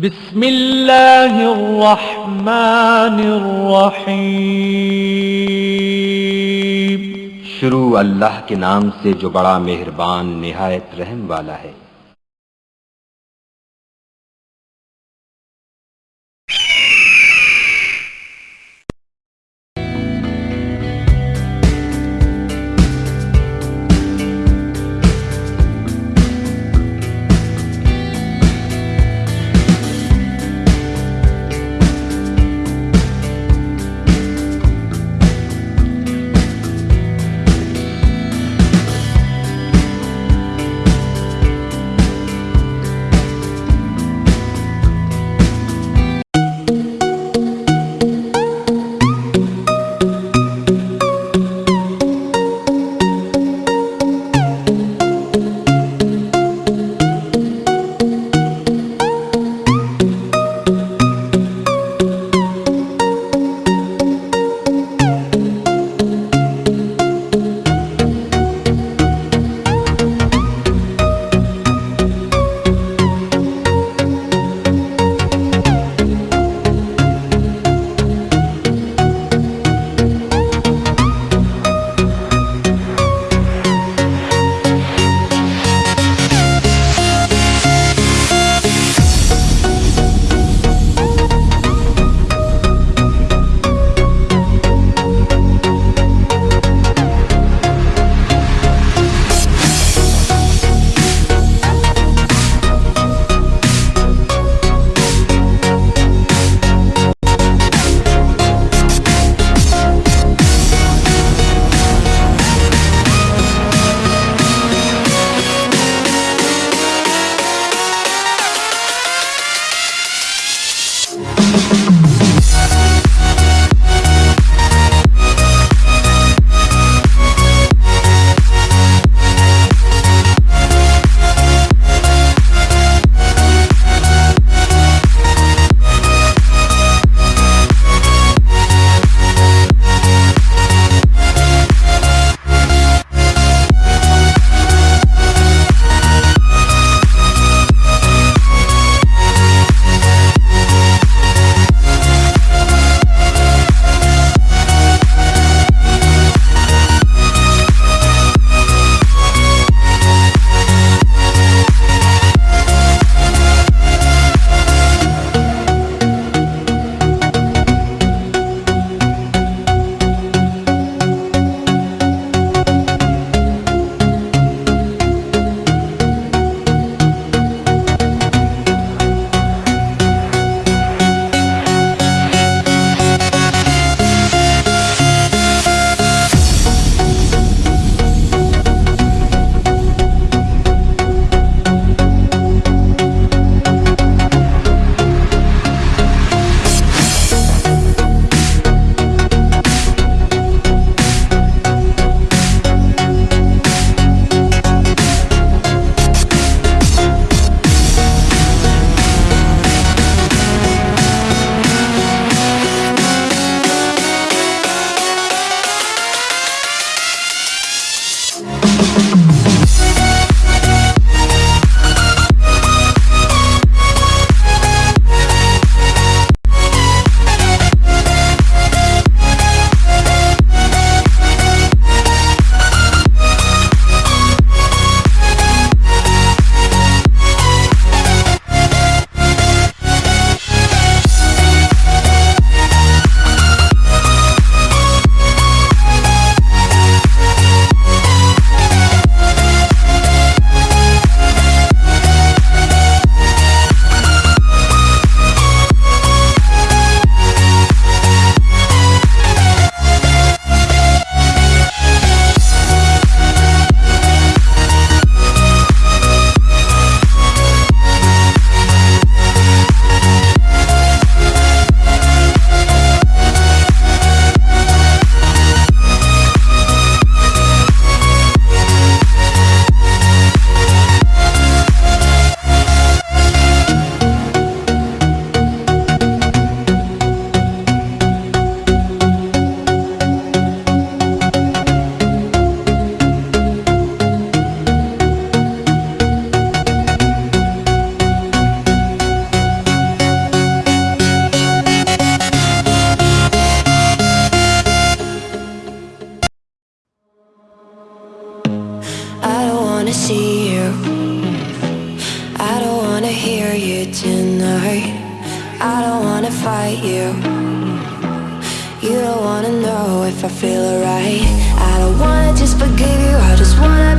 بسم اللہ الرحمن الرحیم۔ شروع اللہ کے نام سے جو بڑا مہربان، نہایت رحم والا ہے۔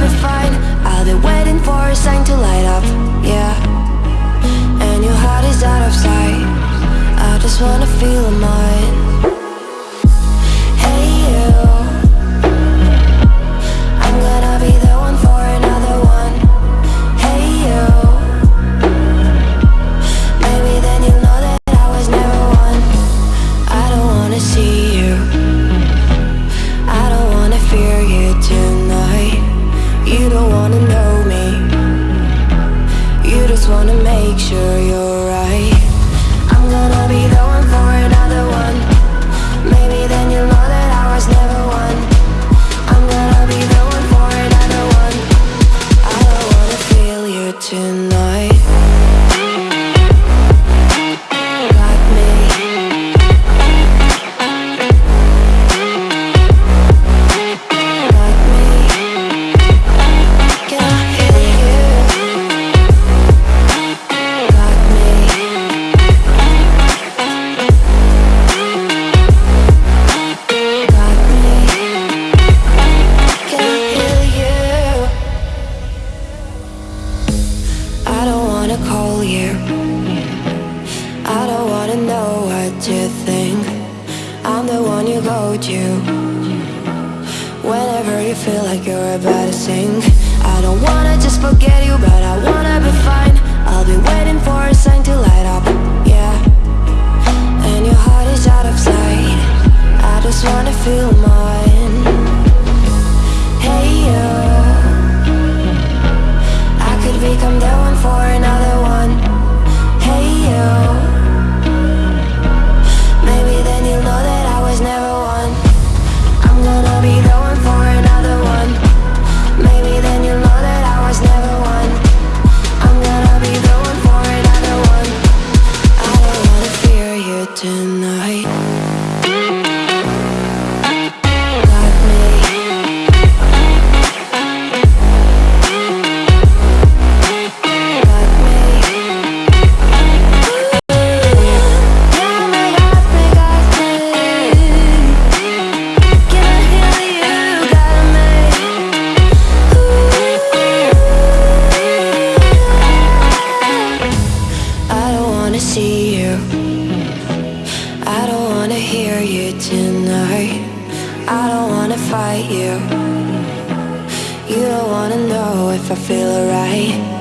be fine. I'll be waiting for a sign to light up, yeah. And your heart is out of sight. I just wanna feel mine. you I don't wanna know what you think. I'm the one you go to Whenever you feel like you're about to sink. I don't wanna just forget you But I wanna be fine. I'll be waiting for a sign to light up Yeah. And your heart is out of sight. I just wanna feel right. I don't wanna fight you. You don't wanna know if I feel alright.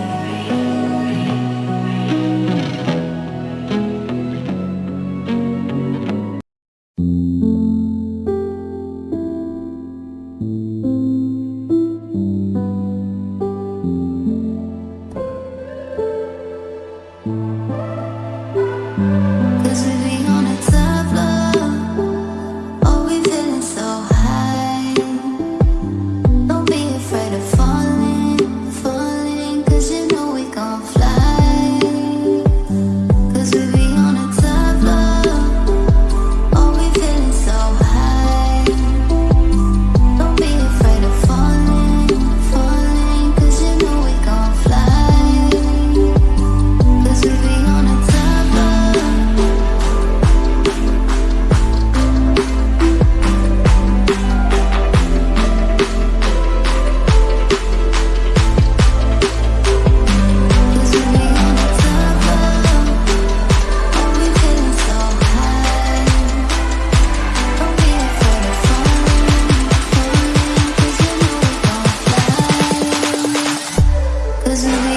isn't the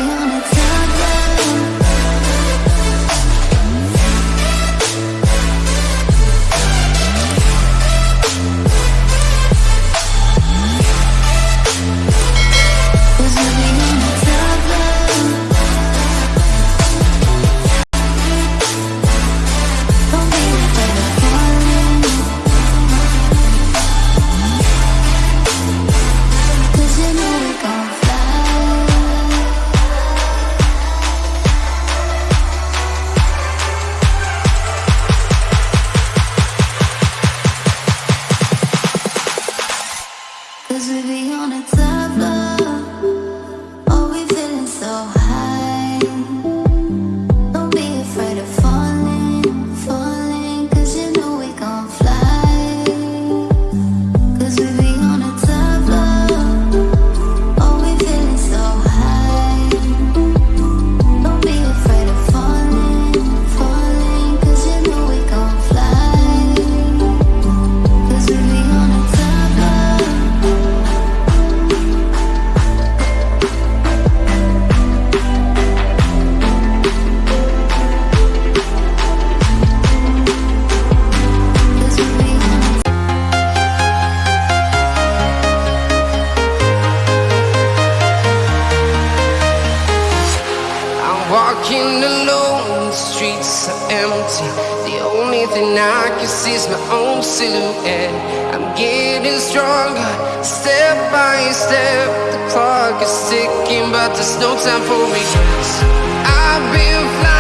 sees my own silhouette. I'm getting stronger, step by step. The clock is ticking, but there's no time for me. I've been flying.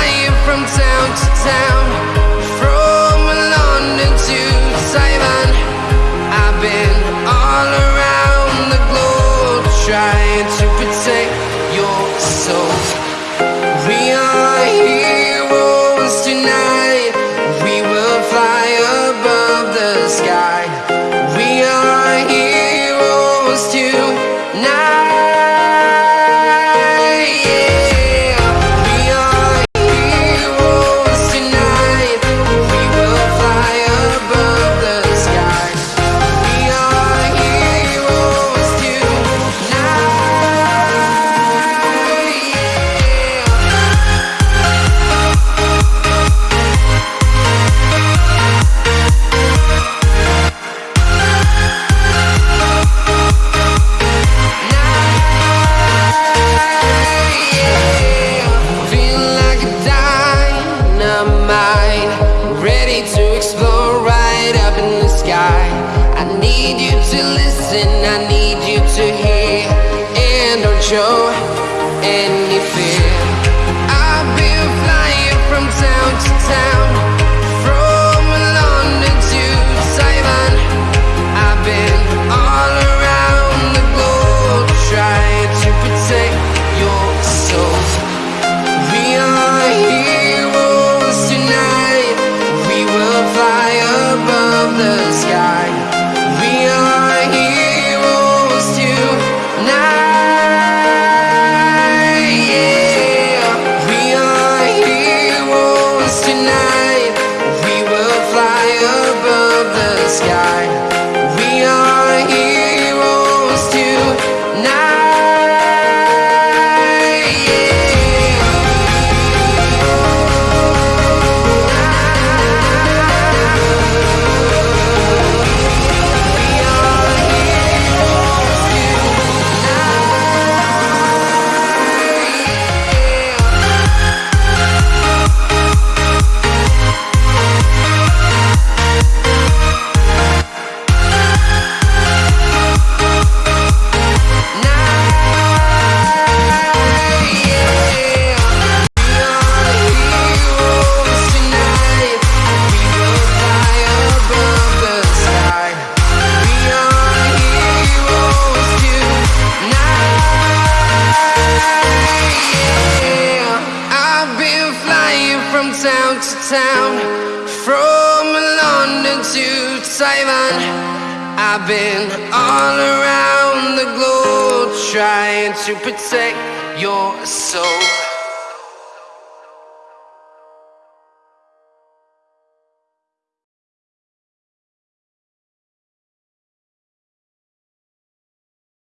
I've been flying from town to town, from London to Taiwan. I've been all around the globe trying to protect your soul.